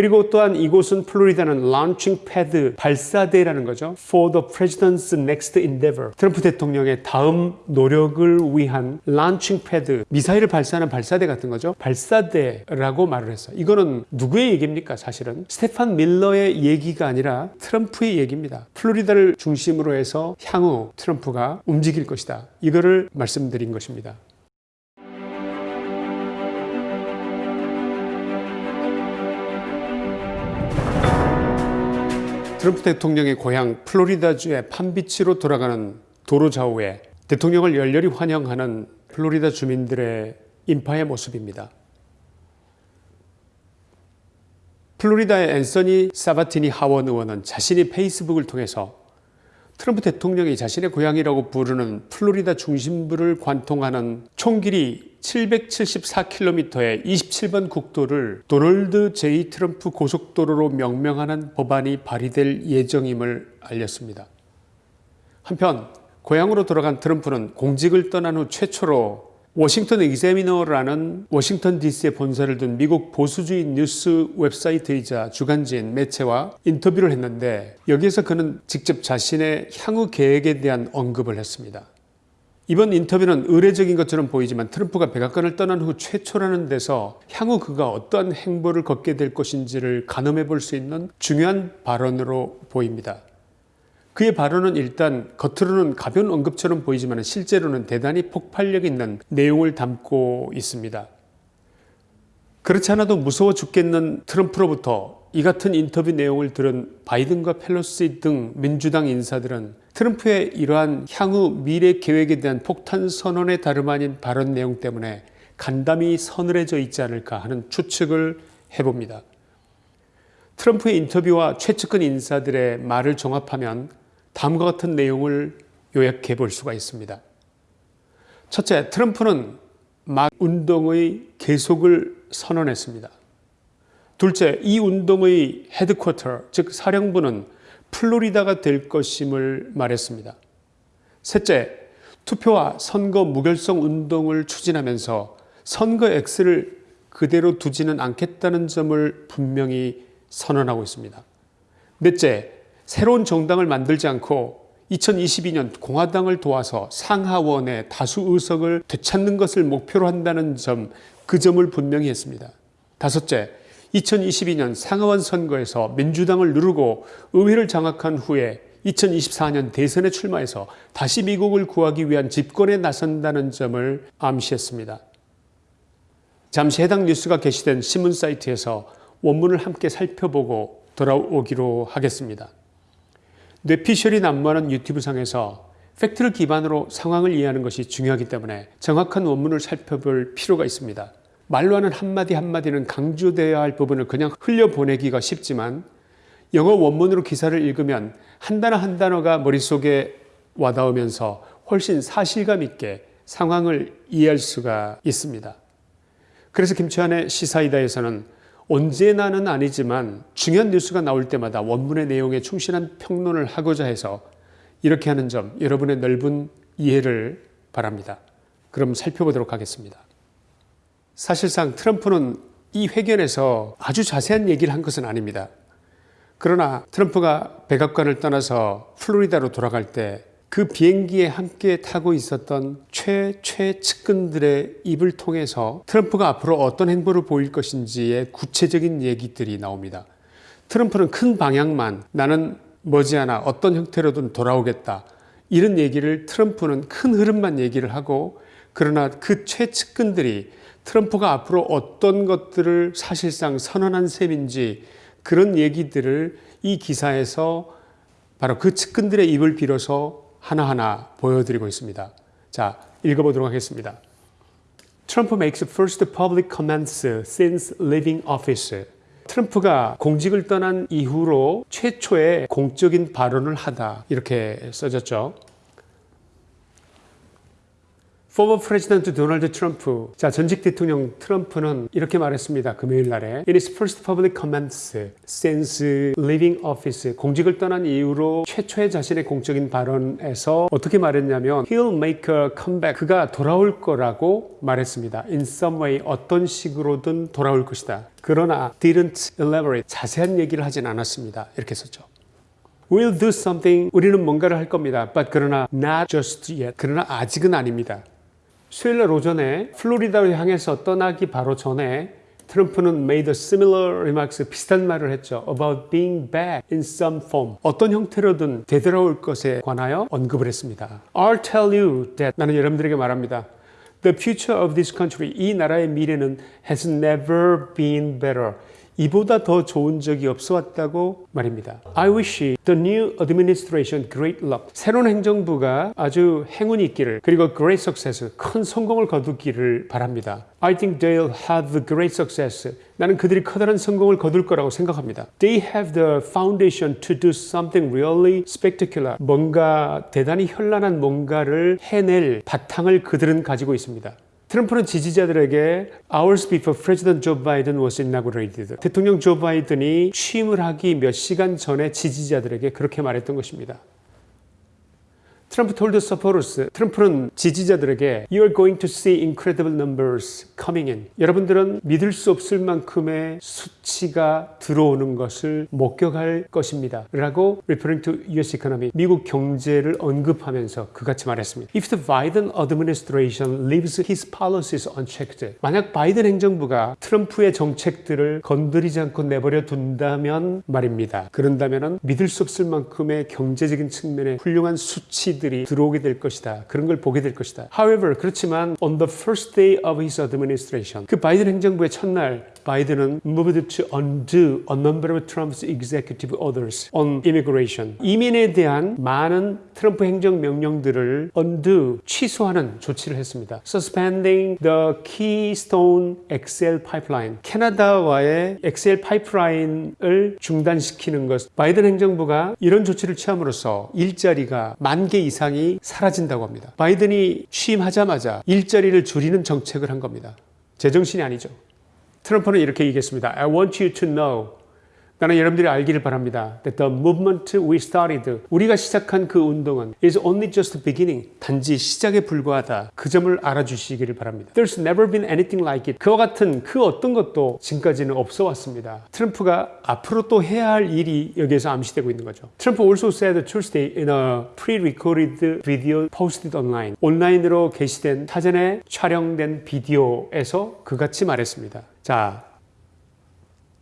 그리고 또한 이곳은 플로리다는 launching pad 발사대라는 거죠. For the president's next endeavor. 트럼프 대통령의 다음 노력을 위한 launching pad 미사일을 발사하는 발사대 같은 거죠. 발사대라고 말을 했어요. 이거는 누구의 얘기입니까? 사실은 스테판 밀러의 얘기가 아니라 트럼프의 얘기입니다. 플로리다를 중심으로 해서 향후 트럼프가 움직일 것이다. 이거를 말씀드린 것입니다. 트럼프 대통령의 고향 플로리다주의 팜비치로 돌아가는 도로 좌우에 대통령을 열렬히 환영하는 플로리다 주민들의 인파의 모습입니다. 플로리다의 앤서니 사바티니 하원 의원은 자신이 페이스북을 통해서 트럼프 대통령이 자신의 고향이라고 부르는 플로리다 중심부를 관통하는 총길이 774km의 27번 국도를 도널드 제이 트럼프 고속도로로 명명하는 법안이 발의될 예정임을 알렸습니다. 한편 고향으로 돌아간 트럼프는 공직을 떠난 후 최초로 워싱턴 이그재미너라는 워싱턴 DC에 본사를 둔 미국 보수주의 뉴스 웹사이트이자 주간지인 매체와 인터뷰를 했는데 여기에서 그는 직접 자신의 향후 계획에 대한 언급을 했습니다. 이번 인터뷰는 의례적인 것처럼 보이지만 트럼프가 백악관을 떠난 후 최초라는 데서 향후 그가 어떠한 행보를 걷게 될 것인지를 가늠해 볼 수 있는 중요한 발언으로 보입니다. 그의 발언은 일단 겉으로는 가벼운 언급처럼 보이지만 실제로는 대단히 폭발력 있는 내용을 담고 있습니다. 그렇지 않아도 무서워 죽겠는 트럼프로부터 이 같은 인터뷰 내용을 들은 바이든과 펠로시 등 민주당 인사들은 트럼프의 이러한 향후 미래 계획에 대한 폭탄 선언에 다름 아닌 발언 내용 때문에 간담이 서늘해져 있지 않을까 하는 추측을 해봅니다. 트럼프의 인터뷰와 최측근 인사들의 말을 종합하면 다음과 같은 내용을 요약해 볼 수가 있습니다. 첫째, 트럼프는 막 운동의 계속을 선언했습니다. 둘째, 이 운동의 헤드쿼터, 즉 사령부는 플로리다가 될 것임을 말했습니다. 셋째, 투표와 선거 무결성 운동을 추진하면서 선거 X를 그대로 두지는 않겠다는 점을 분명히 선언하고 있습니다. 넷째, 새로운 정당을 만들지 않고 2022년 공화당을 도와서 상하원의 다수 의석을 되찾는 것을 목표로 한다는 점, 그 점을 분명히 했습니다. 다섯째, 2022년 상하원 선거에서 민주당을 누르고 의회를 장악한 후에 2024년 대선에 출마해서 다시 미국을 구하기 위한 집권에 나선다는 점을 암시했습니다. 잠시 해당 뉴스가 게시된 신문 사이트에서 원문을 함께 살펴보고 돌아오기로 하겠습니다. 뇌피셜이 난무하는 유튜브 상에서 팩트를 기반으로 상황을 이해하는 것이 중요하기 때문에 정확한 원문을 살펴볼 필요가 있습니다. 말로 하는 한마디 한마디는 강조되어야 할 부분을 그냥 흘려보내기가 쉽지만 영어 원문으로 기사를 읽으면 한 단어 한 단어가 머릿속에 와닿으면서 훨씬 사실감 있게 상황을 이해할 수가 있습니다. 그래서 김치환의 시사이다에서는 언제나는 아니지만 중요한 뉴스가 나올 때마다 원문의 내용에 충실한 평론을 하고자 해서 이렇게 하는 점 여러분의 넓은 이해를 바랍니다. 그럼 살펴보도록 하겠습니다. 사실상 트럼프는 이 회견에서 아주 자세한 얘기를 한 것은 아닙니다. 그러나 트럼프가 백악관을 떠나서 플로리다로 돌아갈 때 그 비행기에 함께 타고 있었던 최최 측근들의 입을 통해서 트럼프가 앞으로 어떤 행보를 보일 것인지의 구체적인 얘기들이 나옵니다. 트럼프는 큰 방향만 나는 머지않아 어떤 형태로든 돌아오겠다. 이런 얘기를 트럼프는 큰 흐름만 얘기를 하고 그러나 그 최측근들이 트럼프가 앞으로 어떤 것들을 사실상 선언한 셈인지 그런 얘기들을 이 기사에서 바로 그 측근들의 입을 빌어서 하나하나 보여드리고 있습니다. 자, 읽어보도록 하겠습니다. 트럼프 makes first public comments since leaving office. 트럼프가 공직을 떠난 이후로 최초의 공적인 발언을 하다 이렇게 써졌죠. Former President 도널드 트럼프. 자, 전직 대통령 트럼프는 이렇게 말했습니다. 금요일 날에. In his first public comments since leaving office. 공직을 떠난 이후로 최초의 자신의 공적인 발언에서 어떻게 말했냐면 He'll make a comeback. 그가 돌아올 거라고 말했습니다. In some way 어떤 식으로든 돌아올 것이다. 그러나 didn't elaborate. 자세한 얘기를 하진 않았습니다. 이렇게 썼죠. We'll do something. 우리는 뭔가를 할 겁니다. But 그러나 not just yet. 그러나 아직은 아닙니다. 수요일 날 오전에 플로리다를 향해서 떠나기 바로 전에 트럼프는 made a similar remarks 비슷한 말을 했죠. about being back in some form. 어떤 형태로든 되돌아올 것에 관하여 언급을 했습니다. I'll tell you that 나는 여러분들에게 말합니다. The future of this country 이 나라의 미래는 has never been better. 이보다 더 좋은 적이 없어 왔다고 말입니다. I wish the new administration great luck. 새로운 행정부가 아주 행운이 있기를 그리고 great success, 큰 성공을 거두기를 바랍니다. I think they'll have great success. 나는 그들이 커다란 성공을 거둘 거라고 생각합니다. They have the foundation to do something really spectacular. 뭔가 대단히 현란한 뭔가를 해낼 바탕을 그들은 가지고 있습니다. 트럼프는 지지자들에게 hours before President Joe Biden was inaugurated. 대통령 조 바이든이 취임을 하기 몇 시간 전에 지지자들에게 그렇게 말했던 것입니다. 트럼프 told supporters, 트럼프는 지지자들에게 You are going to see incredible numbers coming in. 여러분들은 믿을 수 없을 만큼의 수치가 들어오는 것을 목격할 것입니다. 라고 referring to US economy, 미국 경제를 언급하면서 그같이 말했습니다. If the Biden administration leaves his policies unchecked, 만약 바이든 행정부가 트럼프의 정책들을 건드리지 않고 내버려 둔다면 말입니다. 그런다면 믿을 수 없을 만큼의 경제적인 측면의 훌륭한 수치 들이 들어오게 될 것이다. 그런 걸 보게 될 것이다. However, 그렇지만 on the first day of his administration, 그 바이든 행정부의 첫날 바이든은 moved to undo a number of Trump's executive orders on immigration. 이민에 대한 많은 트럼프 행정 명령들을 undo, 취소하는 조치를 했습니다. Suspending the Keystone XL pipeline. 캐나다와의 XL 파이프라인을 중단시키는 것. 바이든 행정부가 이런 조치를 취함으로써 일자리가 만 개 이상이 사라진다고 합니다. 바이든이 취임하자마자 일자리를 줄이는 정책을 한 겁니다. 제정신이 아니죠. 트럼프는 이렇게 얘기했습니다. I want you to know. 나는 여러분들이 알기를 바랍니다. That the movement we started, 우리가 시작한 그 운동은 is only just beginning. 단지 시작에 불과하다. 그 점을 알아주시기를 바랍니다. There's never been anything like it. 그와 같은 그 어떤 것도 지금까지는 없어 왔습니다. 트럼프가 앞으로 또 해야 할 일이 여기에서 암시되고 있는 거죠. 트럼프 also said Tuesday in a pre-recorded video posted online. 온라인으로 게시된 사전에 촬영된 비디오에서 그같이 말했습니다. 자,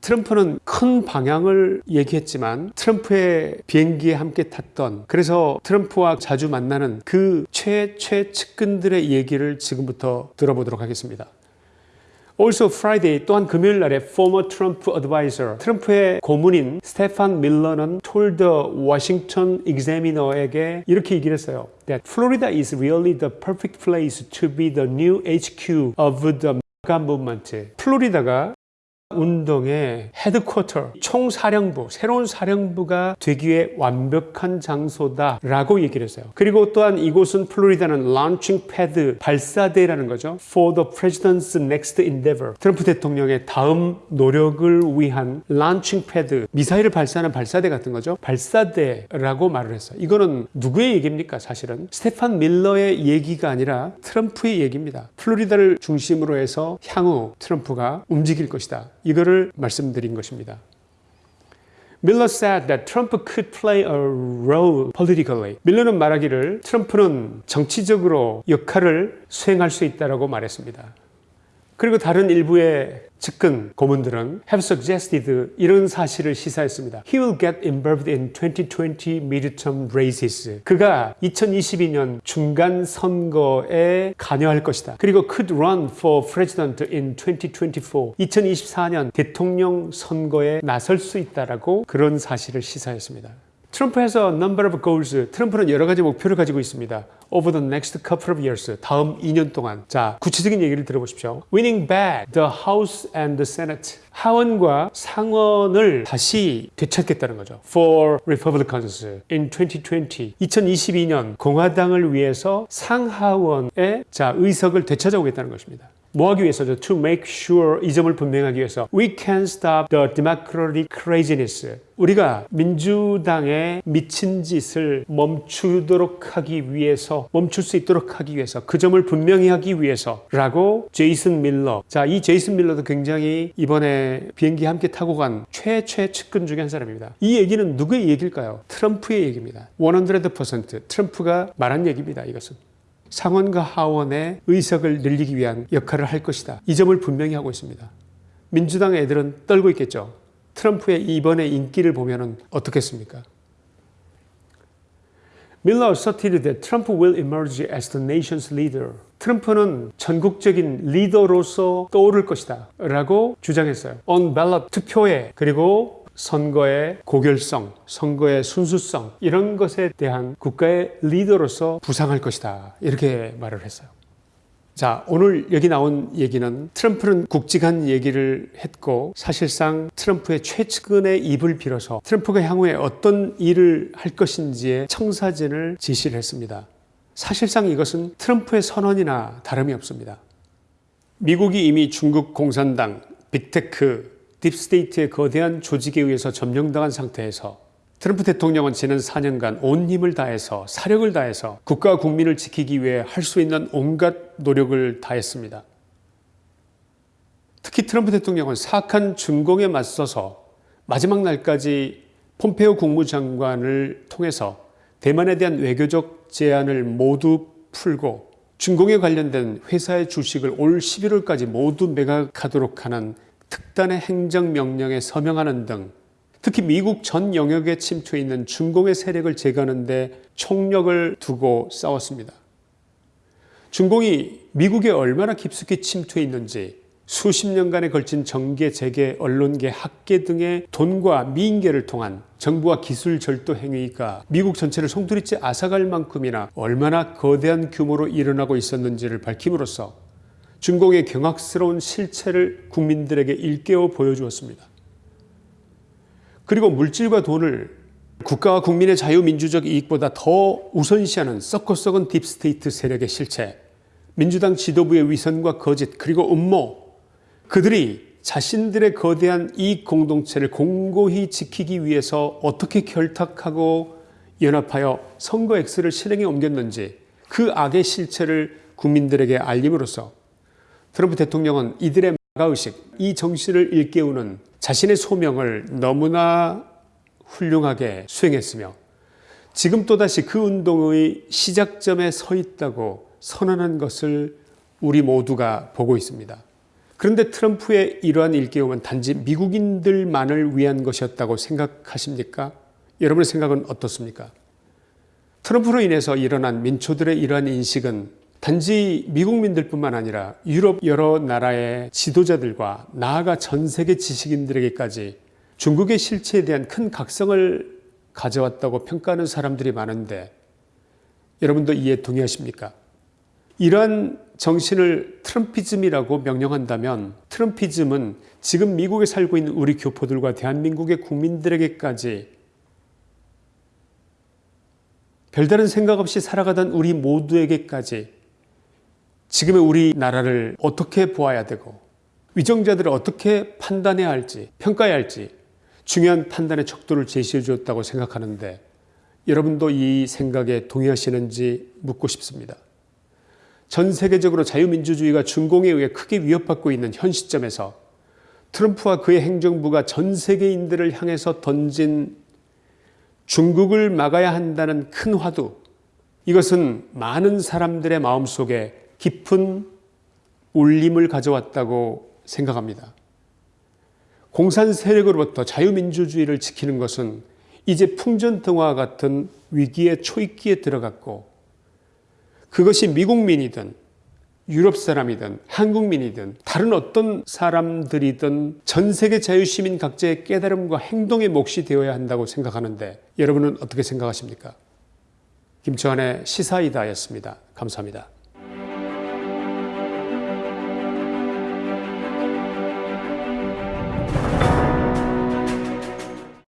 트럼프는 큰 방향을 얘기했지만 트럼프의 비행기에 함께 탔던 그래서 트럼프와 자주 만나는 그 최최 측근들의 얘기를 지금부터 들어보도록 하겠습니다. Also Friday 또한 금요일 날에 former Trump advisor 트럼프의 고문인 스테판 밀러는 told the Washington Examiner에게 이렇게 얘기를 했어요. That Florida is really the perfect place to be the new HQ of the MAGA movement. 플로리다가 운동의 headquarter, 총사령부, 새로운 사령부가 되기 위해 완벽한 장소다라고 얘기를 했어요. 그리고 또한 이곳은 플로리다는 launching pad, 발사대라는 거죠. For the president's next endeavor. 트럼프 대통령의 다음 노력을 위한 launching pad, 미사일을 발사하는 발사대 같은 거죠. 발사대라고 말을 했어요. 이거는 누구의 얘기입니까? 사실은 스테판 밀러의 얘기가 아니라 트럼프의 얘기입니다. 플로리다를 중심으로 해서 향후 트럼프가 움직일 것이다. 이거를 말씀드린 것입니다. 밀러 said that Trump could play a role politically. 밀러는 말하기를 트럼프는 정치적으로 역할을 수행할 수 있다라고 말했습니다. 그리고 다른 일부의 측근 고문들은 have suggested 이런 사실을 시사했습니다. He will get involved in 2020 midterm races. 그가 2022년 중간 선거에 관여할 것이다. 그리고 could run for president in 2024. 2024년 대통령 선거에 나설 수 있다라고 그런 사실을 시사했습니다. 트럼프 has a number of goals. 트럼프는 여러 가지 목표를 가지고 있습니다. Over the next couple of years. 다음 2년 동안. 자, 구체적인 얘기를 들어보십시오. Winning back the House and the Senate. 하원과 상원을 다시 되찾겠다는 거죠. For Republicans in 2020. 2022년 공화당을 위해서 상하원의 자, 의석을 되찾아오겠다는 것입니다. 뭐 하기 위해서죠? To make sure 이 점을 분명하기 위해서 We can stop the democratic craziness. 우리가 민주당의 미친 짓을 멈추도록 하기 위해서 멈출 수 있도록 하기 위해서 그 점을 분명히 하기 위해서 라고 제이슨 밀러 자이 제이슨 밀러도 굉장히 이번에 비행기 함께 타고 간 최최 측근 중에 한 사람입니다 이 얘기는 누구의 얘기일까요? 트럼프의 얘기입니다 100% 트럼프가 말한 얘기입니다 이것은 상원과 하원의 의석을 늘리기 위한 역할을 할 것이다. 이 점을 분명히 하고 있습니다. 민주당 애들은 떨고 있겠죠. 트럼프의 이번의 인기를 보면 어떻겠습니까? Miller asserted that Trump will emerge as the nation's leader. 트럼프는 전국적인 리더로서 떠오를 것이다 라고 주장했어요. On ballot 투표에 그리고 선거의 고결성, 선거의 순수성 이런 것에 대한 국가의 리더로서 부상할 것이다 이렇게 말을 했어요. 자, 오늘 여기 나온 얘기는 트럼프는 굵직한 얘기를 했고 사실상 트럼프의 최측근의 입을 빌어서 트럼프가 향후에 어떤 일을 할 것인지의 청사진을 제시를 했습니다. 사실상 이것은 트럼프의 선언이나 다름이 없습니다. 미국이 이미 중국 공산당, 빅테크, deep state의 거대한 조직에 의해서 점령당한 상태에서 트럼프 대통령은 지난 4년간 온 힘을 다해서 사력을 다해서 국가와 국민을 지키기 위해 할 수 있는 온갖 노력을 다했습니다. 특히 트럼프 대통령은 사악한 중공에 맞서서 마지막 날까지 폼페오 국무장관을 통해서 대만에 대한 외교적 제한을 모두 풀고 중공에 관련된 회사의 주식을 올 11월까지 모두 매각하도록 하는 특단의 행정명령에 서명하는 등 특히 미국 전 영역에 침투해 있는 중공의 세력을 제거하는 데 총력을 두고 싸웠습니다. 중공이 미국에 얼마나 깊숙이 침투해 있는지 수십 년간에 걸친 정계, 재계, 언론계, 학계 등의 돈과 미인계를 통한 정보와 기술 절도 행위가 미국 전체를 송두리째 앗아갈 만큼이나 얼마나 거대한 규모로 일어나고 있었는지를 밝힘으로써 중공의 경악스러운 실체를 국민들에게 일깨워 보여주었습니다. 그리고 물질과 돈을 국가와 국민의 자유민주적 이익보다 더 우선시하는 썩고 썩은 deep state 세력의 실체, 민주당 지도부의 위선과 거짓, 그리고 음모, 그들이 자신들의 거대한 이익 공동체를 공고히 지키기 위해서 어떻게 결탁하고 연합하여 선거 X를 실행에 옮겼는지 그 악의 실체를 국민들에게 알림으로써 트럼프 대통령은 이들의 마가의식, 이 정신을 일깨우는 자신의 소명을 너무나 훌륭하게 수행했으며 지금 또다시 그 운동의 시작점에 서 있다고 선언한 것을 우리 모두가 보고 있습니다. 그런데 트럼프의 이러한 일깨움은 단지 미국인들만을 위한 것이었다고 생각하십니까? 여러분의 생각은 어떻습니까? 트럼프로 인해서 일어난 민초들의 이러한 인식은 단지 미국민들뿐만 아니라 유럽 여러 나라의 지도자들과 나아가 전 세계 지식인들에게까지 중국의 실체에 대한 큰 각성을 가져왔다고 평가하는 사람들이 많은데 여러분도 이에 동의하십니까? 이러한 정신을 트럼피즘이라고 명령한다면 트럼피즘은 지금 미국에 살고 있는 우리 교포들과 대한민국의 국민들에게까지 별다른 생각 없이 살아가던 우리 모두에게까지 지금의 우리나라를 어떻게 보아야 되고 위정자들을 어떻게 판단해야 할지 평가해야 할지 중요한 판단의 척도를 제시해 주었다고 생각하는데 여러분도 이 생각에 동의하시는지 묻고 싶습니다. 전 세계적으로 자유민주주의가 중공에 의해 크게 위협받고 있는 현 시점에서 트럼프와 그의 행정부가 전 세계인들을 향해서 던진 중국을 막아야 한다는 큰 화두 이것은 많은 사람들의 마음속에 깊은 울림을 가져왔다고 생각합니다. 공산 세력으로부터 자유민주주의를 지키는 것은 이제 풍전등화 같은 위기의 초입기에 들어갔고 그것이 미국민이든 유럽 사람이든 한국민이든 다른 어떤 사람들이든 전 세계 자유시민 각자의 깨달음과 행동의 몫이 되어야 한다고 생각하는데 여러분은 어떻게 생각하십니까? 김초환의 시사이다였습니다. 감사합니다.